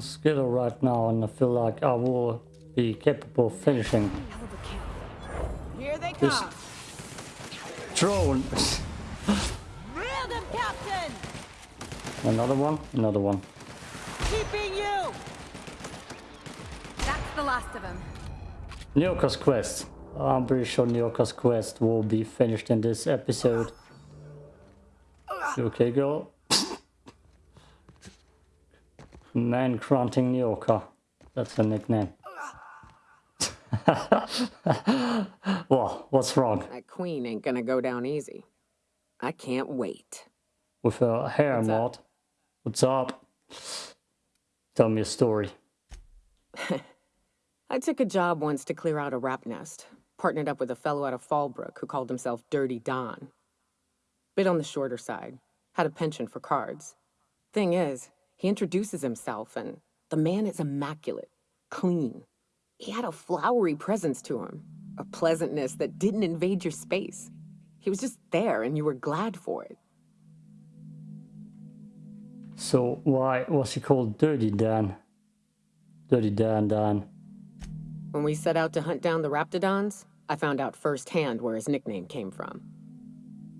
on skill right now and I feel like I will be capable of finishing Hell of a kill. Here they this come. drone. Them, Captain. another one, another one. Keeping you. That's the last of them. Nyoka's quest. I'm pretty sure Nyoka's quest will be finished in this episode. You okay, girl? Man grunting Yorker. That's her nickname. well, what's wrong That queen ain't gonna go down easy. I can't wait. with her hair What's up? mod? What's up? Tell me a story. I took a job once to clear out a rap nest. Partnered up with a fellow out of Fallbrook who called himself Dirty Don. Bit on the shorter side. Had a penchant for cards. Thing is, he introduces himself and the man is immaculate, clean. He had a flowery presence to him, a pleasantness that didn't invade your space. He was just there and you were glad for it. So why was he called Dirty Dan? Dirty Dan Dan. When we set out to hunt down the Raptidons, I found out firsthand where his nickname came from.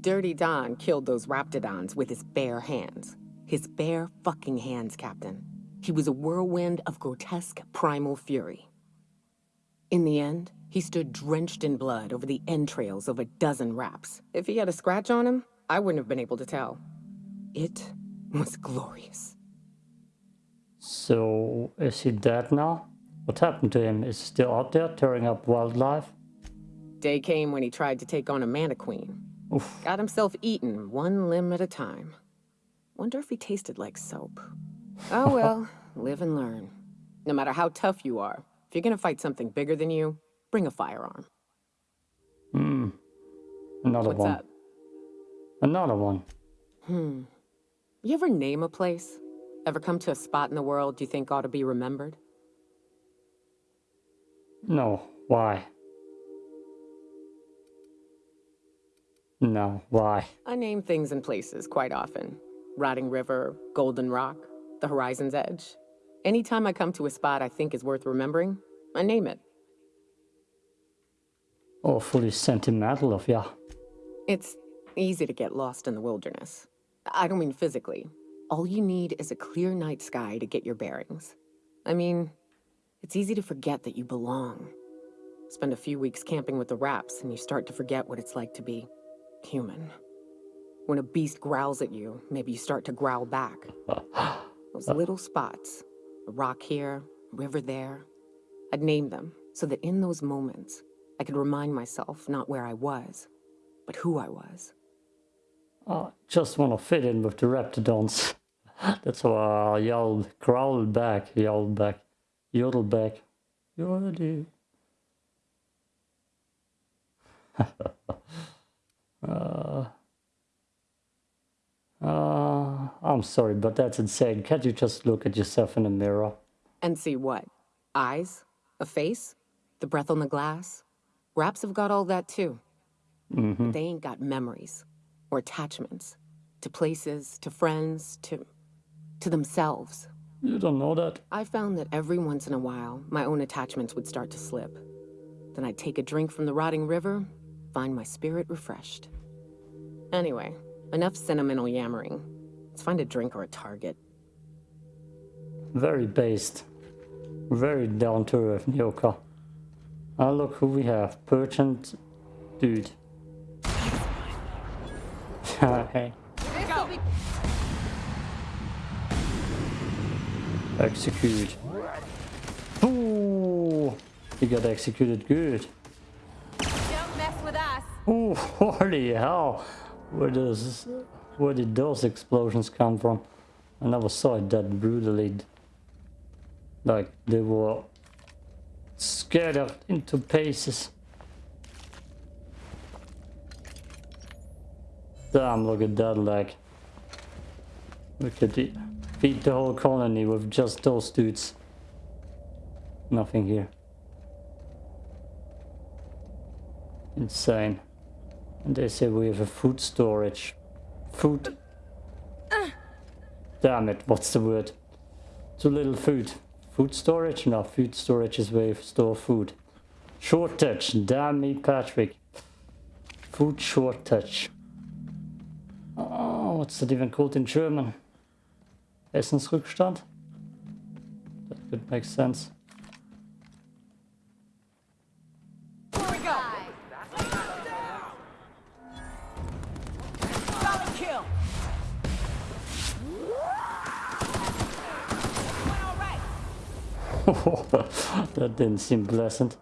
Dirty Don killed those Raptidons with his bare hands. His bare fucking hands, Captain. He was a whirlwind of grotesque primal fury. In the end, he stood drenched in blood over the entrails of a dozen raps. If he had a scratch on him, I wouldn't have been able to tell. It was glorious. So is he dead now? What happened to him? Is he still out there tearing up wildlife? Day came when he tried to take on a Mantiqueen. Oof. Got himself eaten, one limb at a time. Wonder if he tasted like soap. Oh well, live and learn. No matter how tough you are, if you're gonna fight something bigger than you, bring a firearm. Hmm. Another What's one. up? Another one. Hmm. You ever name a place? Ever come to a spot in the world you think ought to be remembered? No. Why? No. Why? I name things and places quite often. Rotting River, Golden Rock, the Horizon's Edge. Anytime I come to a spot I think is worth remembering, I name it. Oh, Awfully sentimental of ya. It's easy to get lost in the wilderness. I don't mean physically. All you need is a clear night sky to get your bearings. I mean, it's easy to forget that you belong. Spend a few weeks camping with the raps and you start to forget what it's like to be human. When a beast growls at you, maybe you start to growl back. Those little spots, a rock here, a river there. I'd name them so that in those moments, I could remind myself not where I was, but who I was. I just want to fit in with the Raptidons. That's why I yelled, growled back, yelled back, yodeled back. Yodel. uh, uh, I'm sorry, but that's insane. Can't you just look at yourself in the mirror? And see what? Eyes? A face? The breath on the glass? Raps have got all that too. Mm-hmm. But they ain't got memories or attachments to places, to friends, to to themselves. You don't know that? I found that every once in a while, my own attachments would start to slip. Then I'd take a drink from the rotting river, find my spirit refreshed. Anyway, enough sentimental yammering. Let's find a drink or a target. Very based. Very down to earth, Nyoka. Ah, look who we have. Perchant dude. hey. Execute. Ooh! He got executed good. don't mess with us. Ooh, holy hell! Where does where did those explosions come from? I never saw it that brutally. Like they were scattered into pieces. Damn, look at that leg. We could feed the whole colony with just those dudes. Nothing here. Insane. And they say we have a food storage. Food. Damn it, what's the word? Too little food. Food storage? No, food storage is where you store food. Shortage. Damn me, Patrick. Food shortage. Oh, what's that even called in German? Essensrückstand? That could make sense. That didn't seem pleasant.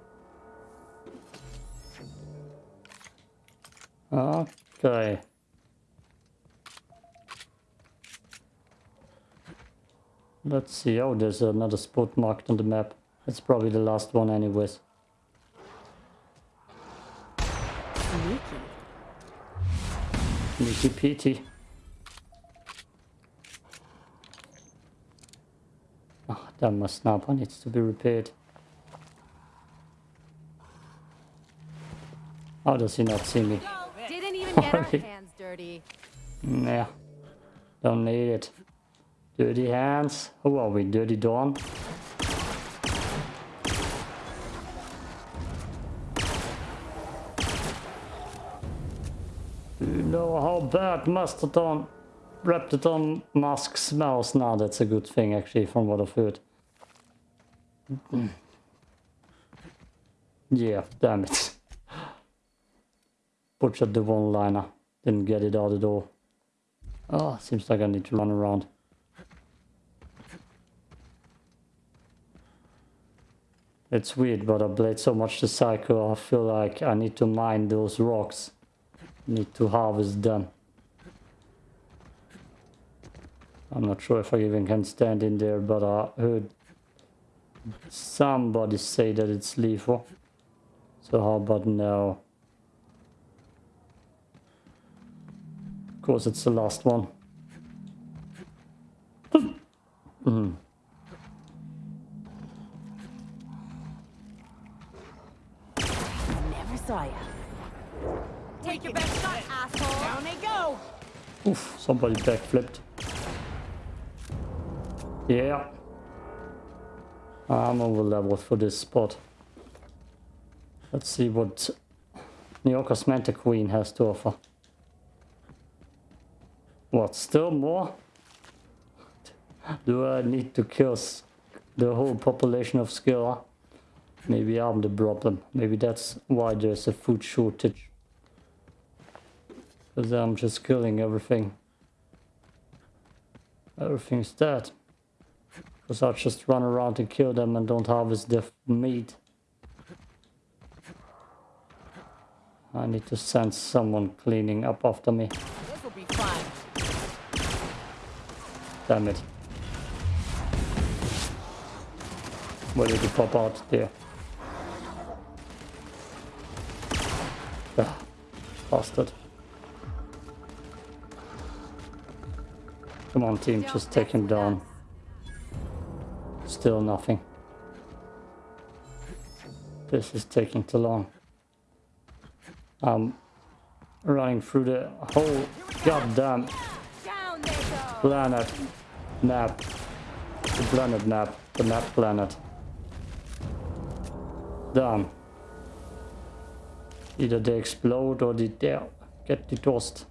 Okay. Let's see. Oh, there's another spot marked on the map. It's probably the last one anyways. Sneaky. Petey. Ah, damn, my sniper needs to be repaired. How does he not see me? Didn't even get our hands dirty. Nah, don't need it. Dirty hands. Who are we? Dirty Dawn? Do you know how bad Mastodon Raptidon mask smells? Now that's a good thing actually from what I've heard. Mm. yeah, damn it. Butchered the one liner. Didn't get it out the door. Oh, seems like I need to run around. It's weird, but I played so much the Psycho, I feel like I need to mine those rocks. Need to harvest them. I'm not sure if I even can stand in there, but I heard somebody say that it's lethal. So how about now? Course, it's the last one. Mhm. Never saw ya. Take your best shot, asshole. Down they go. Oof, somebody backflipped. Yeah. I'm over leveled for this spot. Let's see what Nyoka's Manta Queen has to offer. What, still more? Do I need to kill the whole population of Skilla? Maybe I'm the problem. Maybe that's why there's a food shortage. Because I'm just killing everything. Everything's dead. Because I just run around and kill them and don't harvest their meat. I need to send someone cleaning up after me. Damn it. Where did you pop out there? Ah, bastard. Come on team, just take him down. Still nothing. This is taking too long. I'm running through the whole goddamn planet map. The planet map. The map planet. Done. Either they explode or they they get the dust.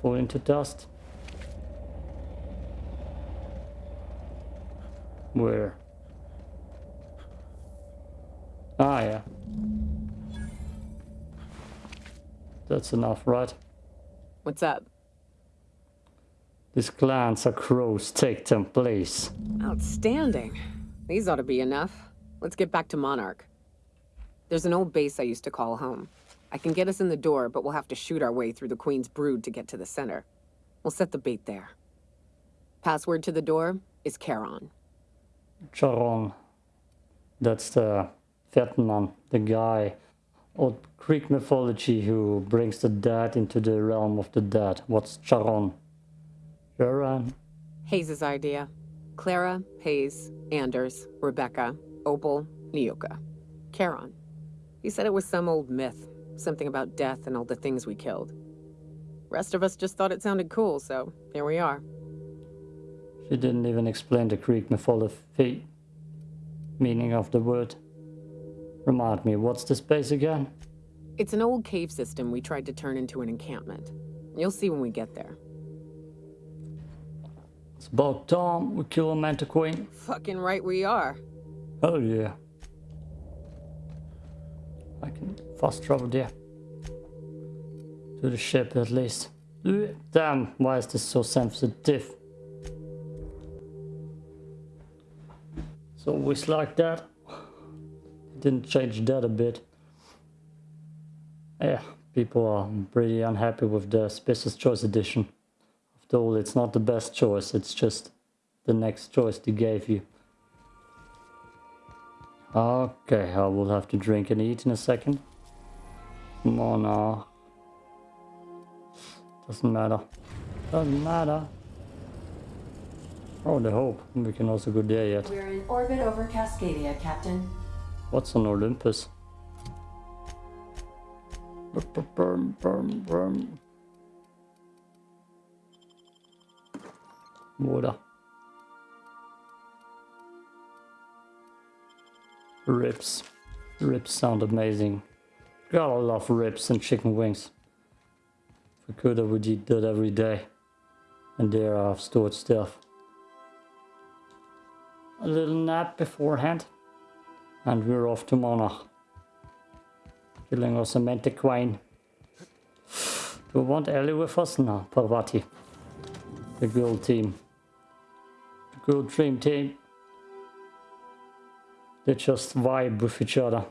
Fall into dust. Where? Ah, yeah. That's enough, right? What's up? These clans are crows. Take them, please. Outstanding. These ought to be enough. Let's get back to Monarch. There's an old base I used to call home. I can get us in the door, but we'll have to shoot our way through the Queen's brood to get to the center. We'll set the bait there. Password to the door is Charon. Charon. That's the Fetman, the guy of Greek mythology who brings the dead into the realm of the dead. What's Charon? Charon. Hayes' idea. Clara, Hayes, Anders, Rebecca, Opal, Nyoka, Charon. He said it was some old myth, something about death and all the things we killed. Rest of us just thought it sounded cool, so here we are. She didn't even explain the Greek mythology meaning of the word. Remind me, what's this base again? It's an old cave system we tried to turn into an encampment. You'll see when we get there. It's about time we kill a Manta Queen. Fucking right we are. Oh yeah. I can fast travel there. To the ship at least. Damn, why is this so sensitive? It's always like that. Didn't change that a bit. Yeah, people are pretty unhappy with the Spacer's Choice Edition. After all, it's not the best choice, it's just the next choice they gave you. Okay, I will have to drink and eat in a second. Come on now. Doesn't matter. Doesn't matter. Oh, the hope. We can also go there yet. We're in orbit over Cascadia, Captain. What's on Olympus? Brum, brum, brum. Water. Ribs. Ribs sound amazing. God, I love ribs and chicken wings. If I could, I would eat that every day. And there I've stored stuff. A little nap beforehand. And we're off to Monarch. Killing us a Manta Queen. Do we want Ellie with us? No, Parvati. The girl team. Girl dream team. They just vibe with each other.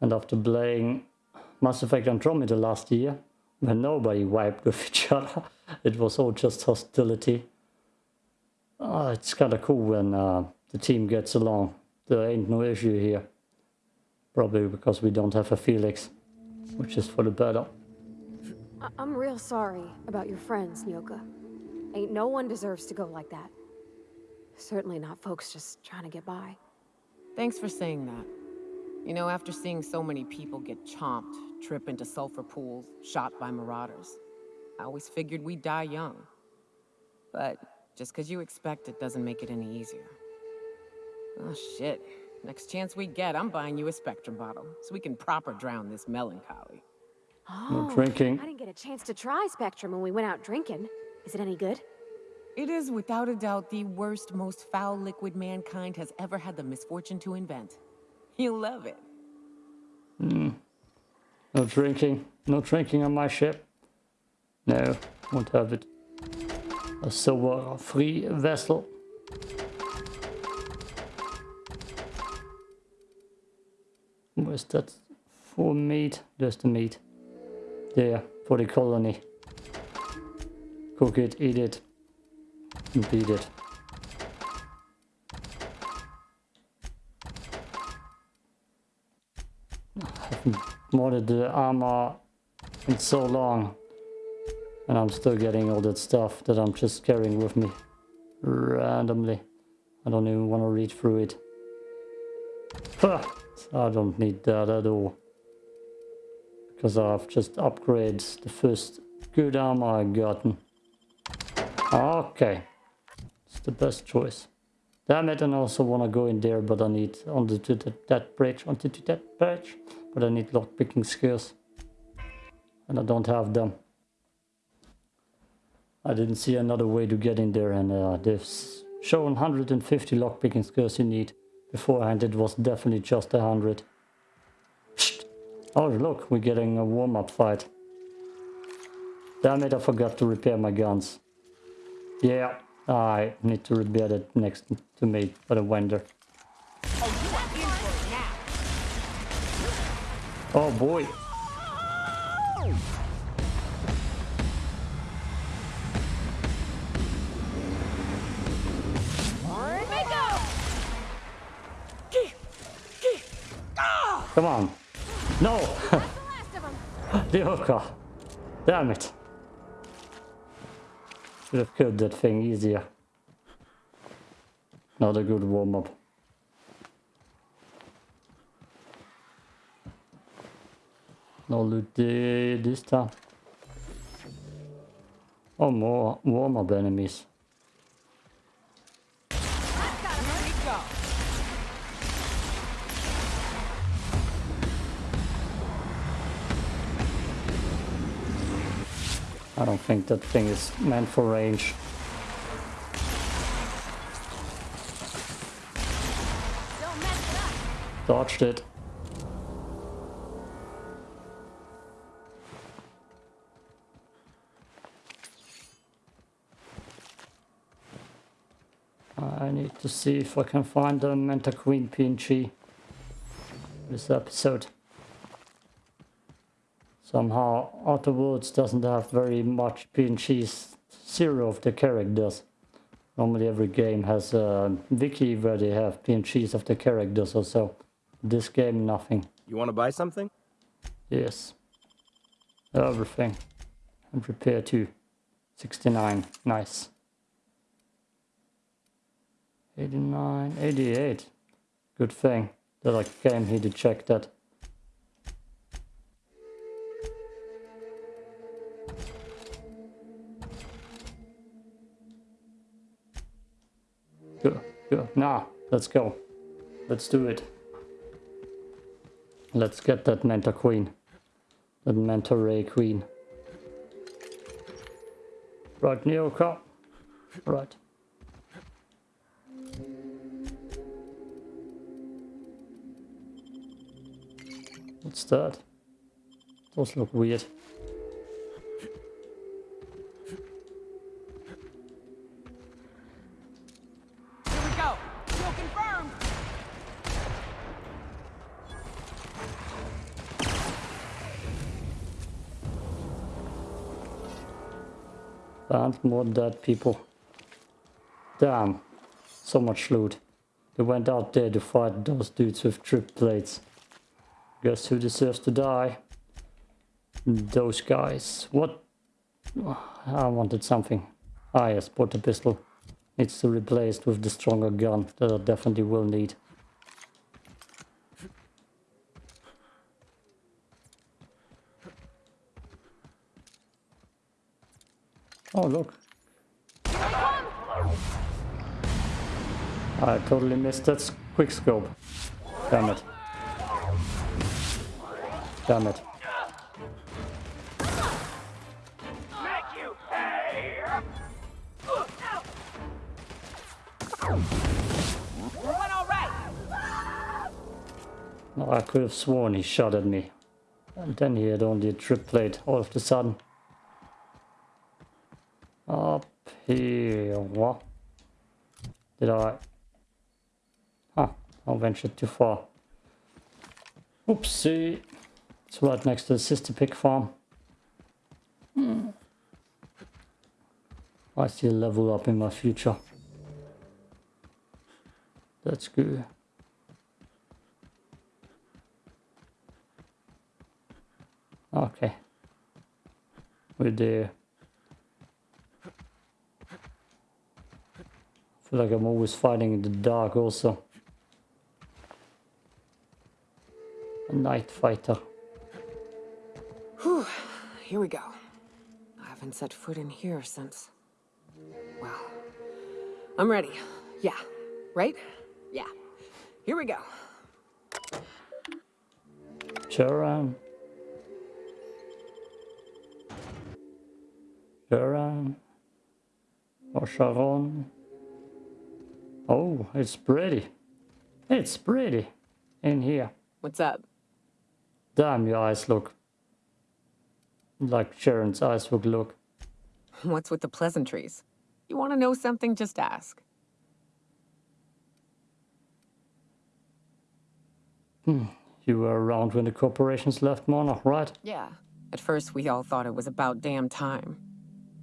And after playing Mass Effect Andromeda last year, when nobody vibed with each other, it was all just hostility. Uh, it's kind of cool when uh, the team gets along. There ain't no issue here. Probably because we don't have a Felix, which is for the better. I'm real sorry about your friends, Nyoka. Ain't no one deserves to go like that. Certainly not folks just trying to get by. Thanks for saying that. You know, after seeing so many people get chomped, trip into sulfur pools, shot by marauders, I always figured we'd die young. But just because you expect it doesn't make it any easier. Oh shit. Next chance we get, I'm buying you a Spectrum bottle, so we can proper drown this melancholy. Oh, drinking. I didn't get a chance to try Spectrum when we went out drinking. Is it any good? It is without a doubt the worst, most foul liquid mankind has ever had the misfortune to invent. You'll love it. Hmm. No drinking. No drinking on my ship. No, won't have it. A silver free vessel. Where's that for meat? There's the meat. There, for the colony. Cook it, eat it, and beat it. haven't modded the armor in so long. And I'm still getting all that stuff that I'm just carrying with me randomly. I don't even want to read through it. Huh, I don't need that at all. Because I've just upgraded the first good armor I've gotten. Okay. It's the best choice. Damn it, and I also want to go in there, but I need onto to the, that bridge, onto to that bridge. But I need lockpicking skills. And I don't have them. I didn't see another way to get in there and uh, they've shown 150 lockpicking skills you need. Beforehand it was definitely just 100. Oh look, we're getting a warm-up fight. Damn it, I forgot to repair my guns. Yeah, I need to repair it next to me for the vendor. Oh boy. Come on. No! the hooker. Damn it. Should have killed that thing easier. Not a good warm up. No loot this time. Oh, more warm up enemies. I don't think that thing is meant for range. Dodged it. I need to see if I can find the Manta Queen PNG this episode. Somehow Outer Worlds doesn't have very much PNGs, zero of the characters. Normally every game has a wiki where they have PNGs of the characters or so. This game, nothing. You want to buy something? Yes. Everything. And repair too. 69. Nice. 89. 88. Good thing that I came here to check that. Go, go. Nah, let's go. Let's do it. Let's get that Manta Queen. That Manta Ray Queen. Right, Nyoka. Right. What's that? Those look weird. And more dead people. Damn. So much loot. They went out there to fight those dudes with trip plates. Guess who deserves to die? Those guys. What? I wanted something. Ah yes, porta pistol. Needs to be replaced with the stronger gun that I definitely will need. Oh look. I totally missed that quick scope. Damn it. Damn it. Oh, I could have sworn he shot at me. And then he had only a trip plate all of a sudden. Up here. What? Did I? Huh. I ventured too far. Oopsie. It's right next to the sister pig farm. Hmm. I see a level up in my future. That's good. Okay. We're there. Feel like I'm always fighting in the dark also. A night fighter. Whew, Here we go. I haven't set foot in here since. Well, I'm ready. Yeah. Right? Yeah. Here we go. Charan. Charan. Um, um, or Sharon. Oh, it's pretty. It's pretty in here. What's up? Damn, your eyes look like Sharon's eyes would look. What's with the pleasantries? You want to know something? Just ask. Hmm. You were around when the corporations left Monarch, right? Yeah. At first, we all thought it was about damn time.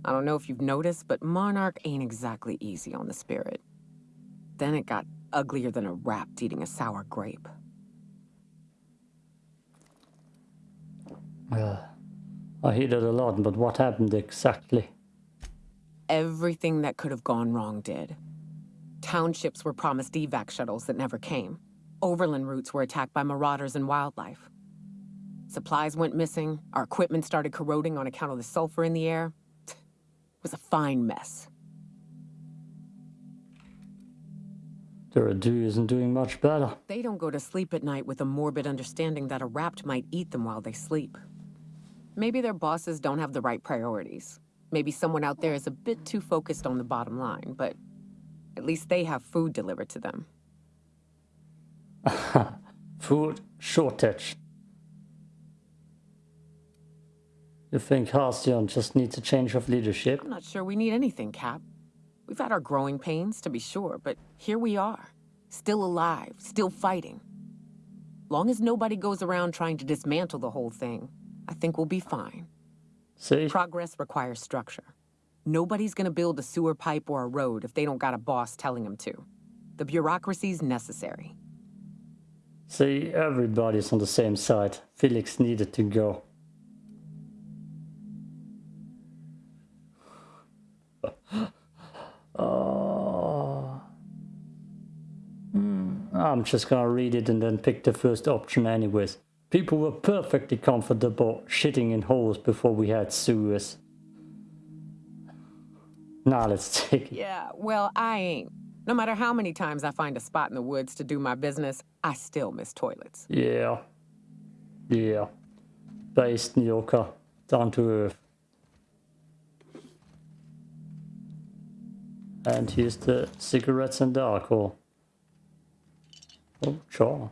I don't know if you've noticed, but Monarch ain't exactly easy on the spirit. Then it got uglier than a rat eating a sour grape. Uh, I hear that a lot, but what happened exactly? Everything that could have gone wrong did. Townships were promised evac shuttles that never came. Overland routes were attacked by marauders and wildlife. Supplies went missing, our equipment started corroding on account of the sulfur in the air. It was a fine mess. Terra 2 isn't doing much better. They don't go to sleep at night with a morbid understanding that a rapt might eat them while they sleep. Maybe their bosses don't have the right priorities. Maybe someone out there is a bit too focused on the bottom line, but at least they have food delivered to them. Food shortage. You think Halcyon just needs a change of leadership? I'm not sure we need anything, Cap. We've had our growing pains, to be sure, but here we are. Still alive, still fighting. Long as nobody goes around trying to dismantle the whole thing, I think we'll be fine. See? Progress requires structure. Nobody's gonna build a sewer pipe or a road if they don't got a boss telling them to. The bureaucracy's necessary. See, everybody's on the same side. Felix needed to go. Oh. Hmm, I'm just gonna read it and then pick the first option anyways. People were perfectly comfortable shitting in holes before we had sewers. Now let's take it. Yeah, well, I ain't. No matter how many times I find a spot in the woods to do my business, I still miss toilets. Yeah. Yeah. Based Nyoka. Down to earth. And here's the cigarettes and the alcohol. Oh, sure.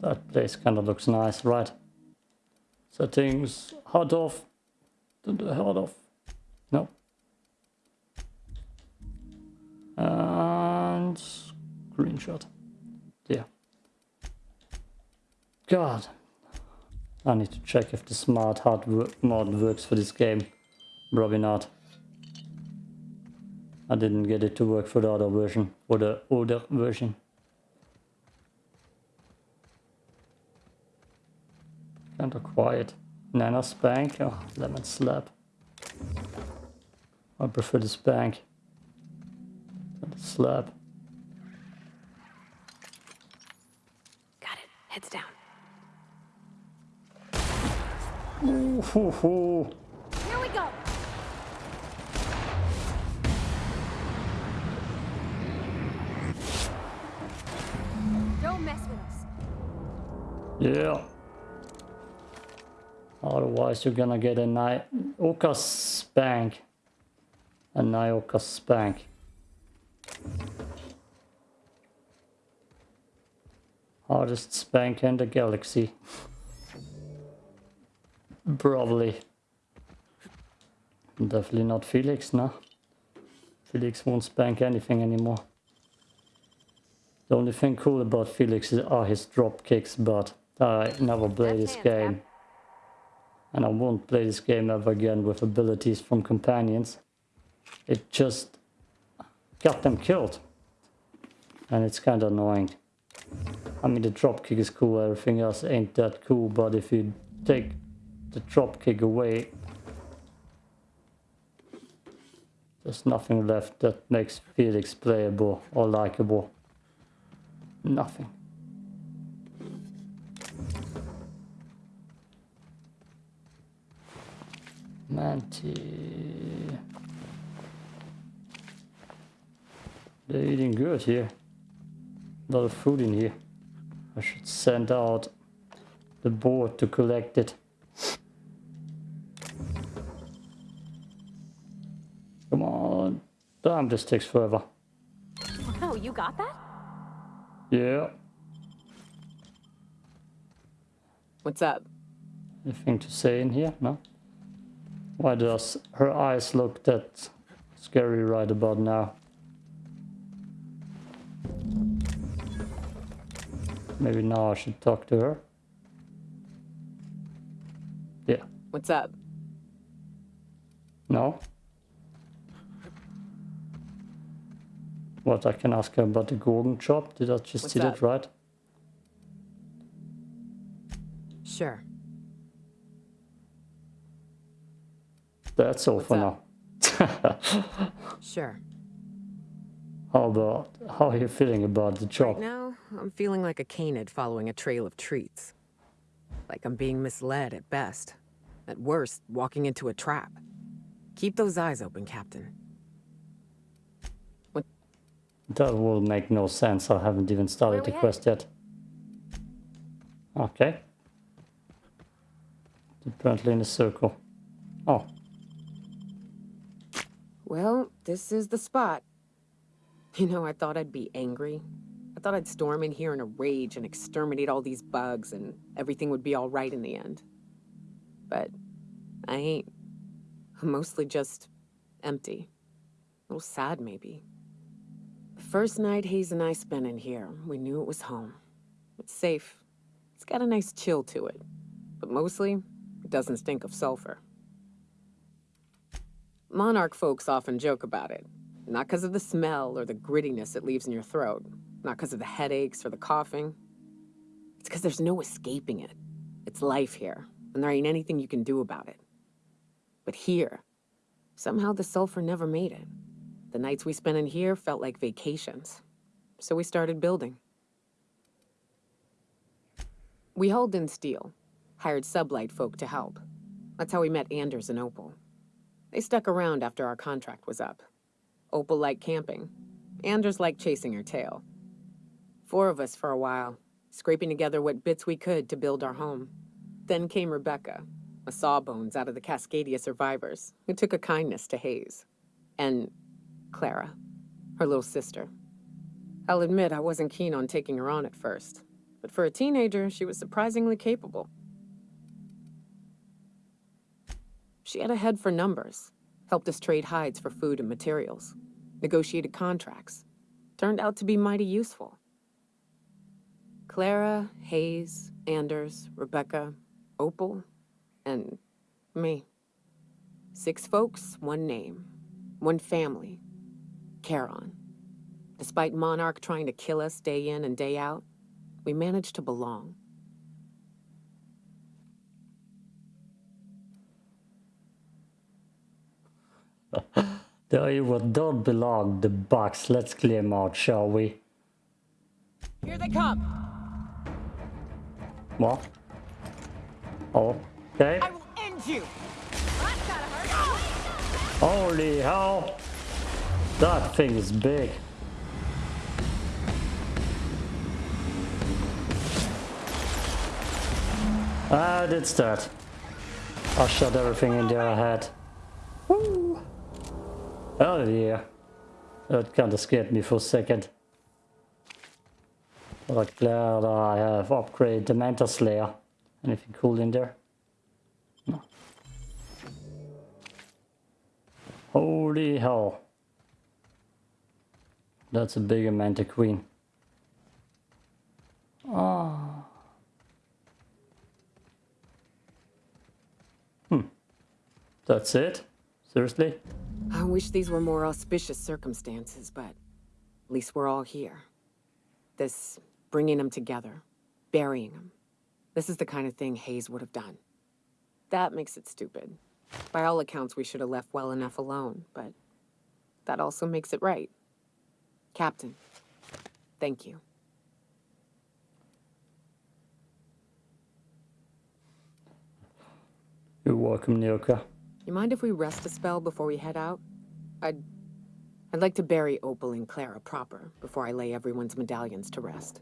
That place kind of looks nice, right? Settings, hard off. Hot off. No. And screenshot. Yeah. God. I need to check if the smart hard mod works for this game. Probably not. I didn't get it to work for the other version, for the older version. Kinda quiet. Nana spank, oh, lemon slap. I prefer the spank. the slap. Got it. Heads down. Ooh, hoo, hoo. Yeah. Otherwise you're gonna get a Nyoka spank. A Nyoka spank. Hardest spank in the galaxy. Probably. Definitely not Felix, no. Felix won't spank anything anymore. The only thing cool about Felix are his drop kicks, but I never play this game. And I won't play this game ever again with abilities from companions. It just got them killed. And it's kind of annoying. I mean, the drop kick is cool, everything else ain't that cool, but if you take the drop kick away, there's nothing left that makes Felix playable or likable. Nothing. Manti. They're eating good here. A lot of food in here. I should send out the board to collect it. Come on. Damn, this takes forever. Oh, you got that? Yeah. What's up? Anything to say in here? No? Why does her eyes look that scary right about now? Maybe now I should talk to her. Yeah. What's up? No? What, I can ask her about the Gorgon job? Did I just What's see that right? Sure. That's all What's for up? now. Sure. How about, how are you feeling about the job? Right now, I'm feeling like a canid following a trail of treats. Like I'm being misled at best. At worst, walking into a trap. Keep those eyes open, Captain. That will make no sense. I haven't even started the we quest yet. Okay. Apparently in a circle. Oh, Well, this is the spot. You know, I thought I'd be angry. I thought I'd storm in here in a rage and exterminate all these bugs and everything would be all right in the end. But I ain't. I'm mostly just empty. A little sad, maybe. The first night Hayes and I spent in here, we knew it was home. It's safe. It's got a nice chill to it. But mostly, it doesn't stink of sulfur. Monarch folks often joke about it. Not because of the smell or the grittiness it leaves in your throat. Not because of the headaches or the coughing. It's because there's no escaping it. It's life here, and there ain't anything you can do about it. But here, somehow the sulfur never made it. The nights we spent in here felt like vacations. So we started building. We hauled in steel, hired sublight folk to help. That's how we met Anders and Opal. They stuck around after our contract was up. Opal liked camping. Anders liked chasing her tail. Four of us for a while, scraping together what bits we could to build our home. Then came Rebecca, a sawbones out of the Cascadia survivors, who took a kindness to Hayes. And Clara, her little sister. I'll admit I wasn't keen on taking her on at first, but for a teenager, she was surprisingly capable. She had a head for numbers, helped us trade hides for food and materials, negotiated contracts. Turned out to be mighty useful. Clara, Hayes, Anders, Rebecca, Opal, and me. Six folks, one name, one family. Charon. Despite Monarch trying to kill us day in and day out, we managed to belong. There you what don't belong, the box. Let's clear them out, shall we? Here they come. What? Oh, okay. I will end you. That's gotta hurt. Holy hell! That thing is big. Ah, it's that. I shot everything in there I had. Woo! Oh yeah. That kinda scared me for a second. But glad I have upgraded the Manta Slayer. Anything cool in there? No. Holy hell. That's a bigger Manta Queen. Ah. Hmm. That's it? Seriously? I wish these were more auspicious circumstances, but at least we're all here. This bringing them together, burying them. This is the kind of thing Hayes would have done. That makes it stupid. By all accounts, we should have left well enough alone, but that also makes it right. Captain, thank you. You're welcome, Nyoka. You mind if we rest a spell before we head out? I'd... I'd like to bury Opal and Clara proper before I lay everyone's medallions to rest.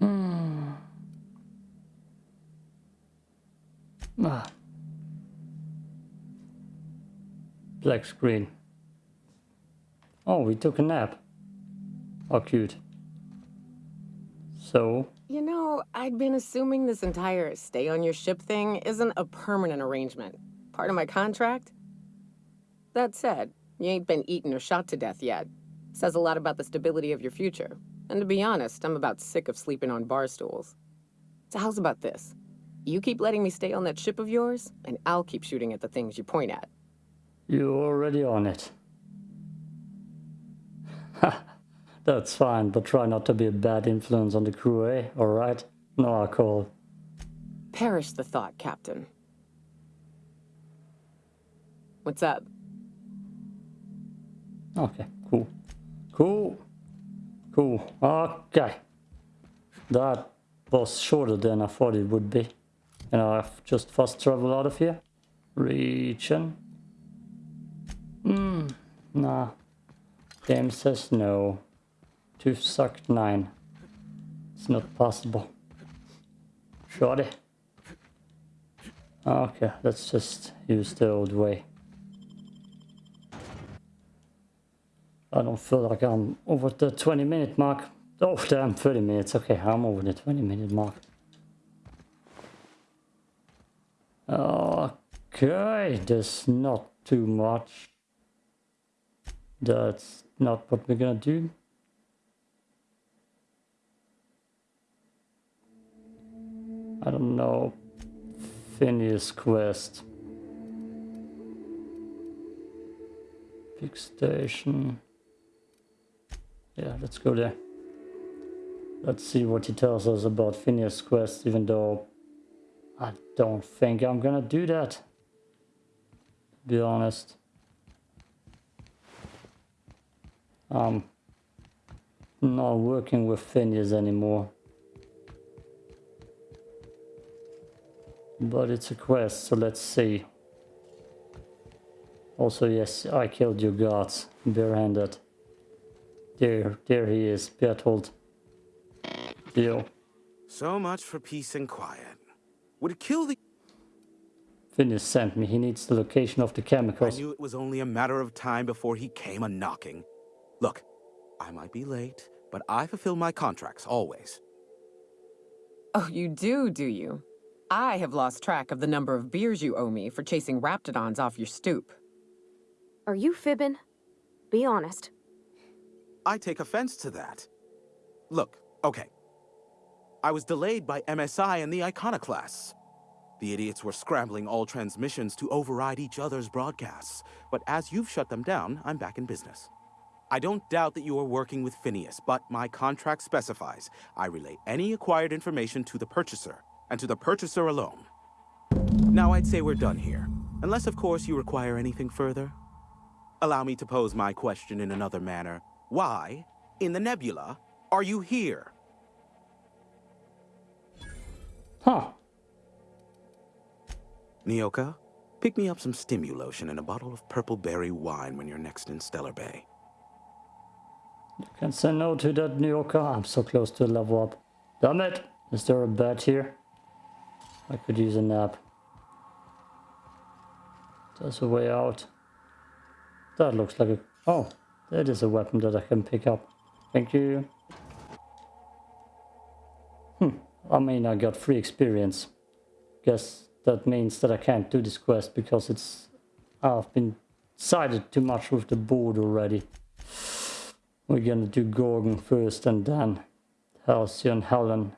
Hmm. Ah. Black screen. Oh, we took a nap. Oh, cute. So, You know, I'd been assuming this entire stay on your ship thing isn't a permanent arrangement. Part of my contract? That said, you ain't been eaten or shot to death yet. Says a lot about the stability of your future. And to be honest, I'm about sick of sleeping on bar stools. So how's about this? You keep letting me stay on that ship of yours, and I'll keep shooting at the things you point at. you're already on it. That's fine, but try not to be a bad influence on the crew, eh? Alright? No alcohol. Perish the thought, Captain. What's up? Okay, cool. Cool. Cool. Okay. That was shorter than I thought it would be. And I've just fast travel out of here. Region. Hmm. Nah. Game says no. To sucked 9. It's not possible. Shoddy. Ah, okay, let's just use the old way. I don't feel like I'm over the 20 minute mark. Oh damn, 30 minutes. Okay, I'm over the 20 minute mark. Okay, there's not too much. That's not what we're gonna do. I don't know. Phineas quest. Big station. Yeah, let's go there. Let's see what he tells us about Phineas quest, even though I don't think I'm gonna do that. Be honest. I'm not working with Phineas anymore. But it's a quest, so let's see. Also, yes, I killed your guards, barehanded. There, there he is, Bertold. Deal. So much for peace and quiet. Would it kill the... Phineas sent me, he needs the location of the chemicals. I knew it was only a matter of time before he came a-knocking. Look, I might be late, but I fulfill my contracts, always. Oh, you do, do you? I have lost track of the number of beers you owe me for chasing raptidons off your stoop. Are you fibbing? Be honest. I take offense to that. Look, okay. I was delayed by MSI and the Iconoclasts. The idiots were scrambling all transmissions to override each other's broadcasts. But as you've shut them down, I'm back in business. I don't doubt that you are working with Phineas, but my contract specifies I relay any acquired information to the purchaser, and to the purchaser alone. Now I'd say we're done here. Unless, of course, you require anything further. Allow me to pose my question in another manner. Why, in the nebula, are you here? Huh. Nyoka, pick me up some stimulotion and a bottle of purple berry wine when you're next in Stellar Bay. You can say no to that Nyoka. I'm so close to level up. Damn it! Is there a bed here? I could use a nap. There's a way out. That looks like a... Oh, that is a weapon that I can pick up. Thank you. Hmm, I mean I got free experience. Guess that means that I can't do this quest because it's... I've been sided too much with the board already. We're gonna do Gorgon first and then Halcyon, Helen.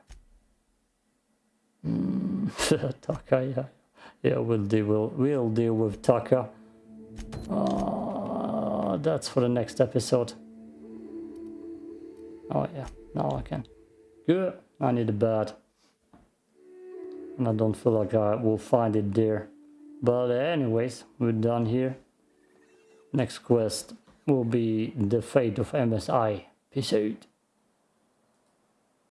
Mm, Taka, yeah. Yeah, we'll deal, we'll, we'll deal with Taka. Uh, that's for the next episode. Oh yeah, now I can. Good, I need a bed. And I don't feel like I will find it there. But anyways, we're done here. Next quest will be the fate of MSI. Peace out.